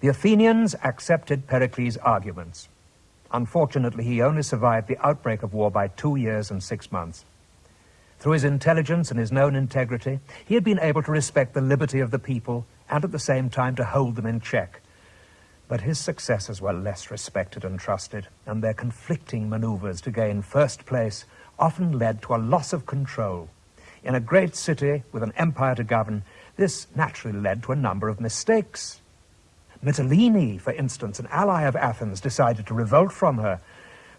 The Athenians accepted Pericles' arguments. Unfortunately, he only survived the outbreak of war by two years and six months. Through his intelligence and his known integrity, he had been able to respect the liberty of the people and at the same time to hold them in check. But his successors were less respected and trusted, and their conflicting maneuvers to gain first place often led to a loss of control. In a great city with an empire to govern, this naturally led to a number of mistakes. Mitylene, for instance, an ally of Athens, decided to revolt from her.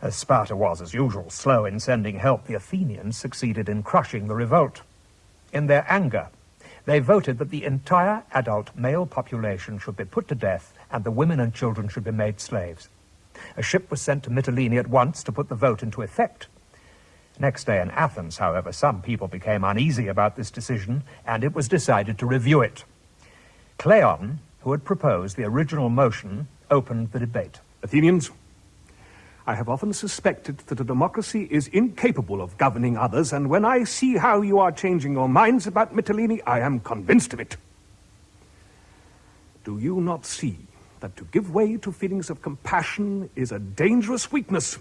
As Sparta was, as usual, slow in sending help, the Athenians succeeded in crushing the revolt. In their anger, they voted that the entire adult male population should be put to death and the women and children should be made slaves. A ship was sent to Mitylene at once to put the vote into effect. Next day in Athens, however, some people became uneasy about this decision, and it was decided to review it. Cleon, who had proposed the original motion, opened the debate. Athenians, I have often suspected that a democracy is incapable of governing others, and when I see how you are changing your minds about Mitylene, I am convinced of it. Do you not see that to give way to feelings of compassion is a dangerous weakness,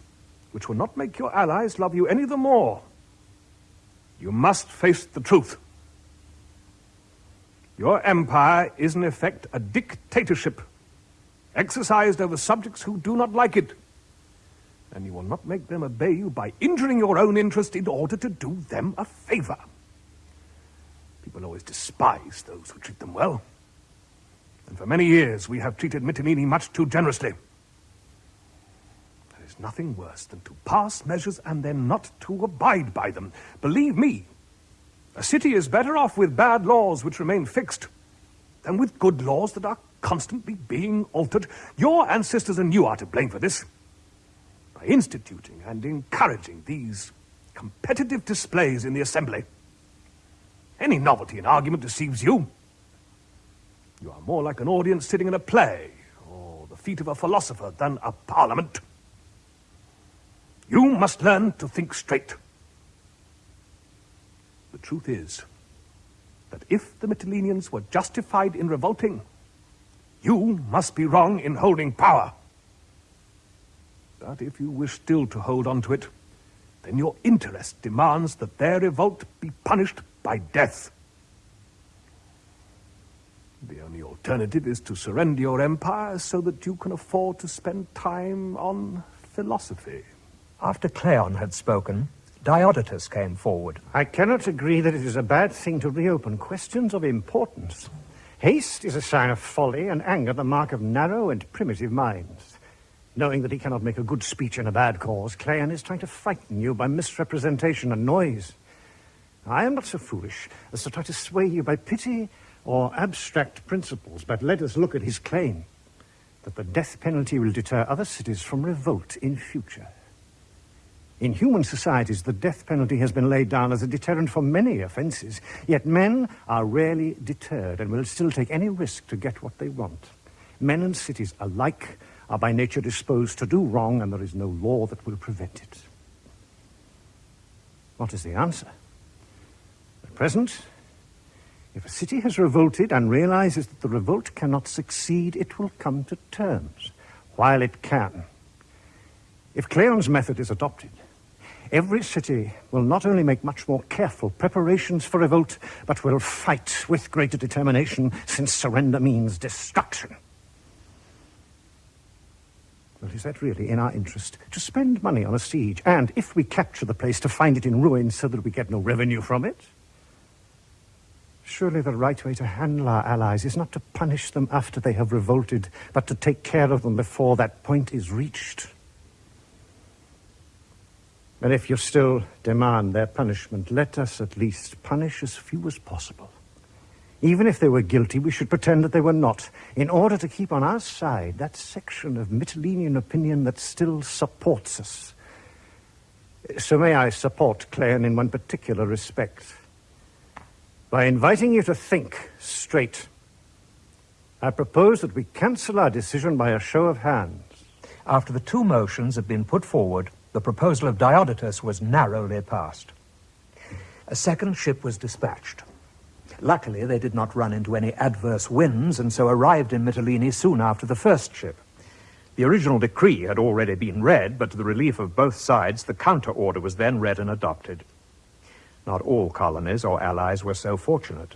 which will not make your allies love you any the more? You must face the truth. Your empire is in effect a dictatorship, exercised over subjects who do not like it. And you will not make them obey you by injuring your own interest in order to do them a favor. People always despise those who treat them well. And for many years we have treated Mitylene much too generously. There is nothing worse than to pass measures and then not to abide by them. Believe me, a city is better off with bad laws which remain fixed than with good laws that are constantly being altered. Your ancestors and you are to blame for this. By instituting and encouraging these competitive displays in the assembly. Any novelty in argument deceives you. You are more like an audience sitting in a play, or the feet of a philosopher, than a parliament. You must learn to think straight. The truth is that if the Mytileneans were justified in revolting, you must be wrong in holding power. But if you wish still to hold on to it, then your interest demands that their revolt be punished by death. The only alternative is to surrender your empire so that you can afford to spend time on philosophy. After Cleon had spoken, Diodotus came forward. I cannot agree that it is a bad thing to reopen questions of importance. Haste is a sign of folly, and anger the mark of narrow and primitive minds. Knowing that he cannot make a good speech in a bad cause, Cleon is trying to frighten you by misrepresentation and noise. I am not so foolish as to try to sway you by pity or abstract principles, but let us look at his claim that the death penalty will deter other cities from revolt in future. In human societies, the death penalty has been laid down as a deterrent for many offences, yet men are rarely deterred and will still take any risk to get what they want. Men and cities alike are by nature disposed to do wrong, and there is no law that will prevent it. What is the answer? At present, if a city has revolted and realizes that the revolt cannot succeed, it will come to terms, while it can. If Cleon's method is adopted, every city will not only make much more careful preparations for revolt, but will fight with greater determination, since surrender means destruction. Well, is that really in our interest to spend money on a siege, and if we capture the place, to find it in ruins so that we get no revenue from it? Surely the right way to handle our allies is not to punish them after they have revolted, but to take care of them before that point is reached. But if you still demand their punishment, let us at least punish as few as possible. Even if they were guilty, we should pretend that they were not, in order to keep on our side that section of Mytilenean opinion that still supports us. So may I support Cleon in one particular respect. By inviting you to think straight, I propose that we cancel our decision by a show of hands. After the two motions have been put forward, the proposal of Diodotus was narrowly passed. A second ship was dispatched. Luckily, they did not run into any adverse winds, and so arrived in Mytilene soon after the first ship. The original decree had already been read, but to the relief of both sides, the counter order was then read and adopted. Not all colonies or allies were so fortunate.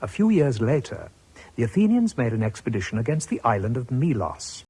A few years later, the Athenians made an expedition against the island of Melos.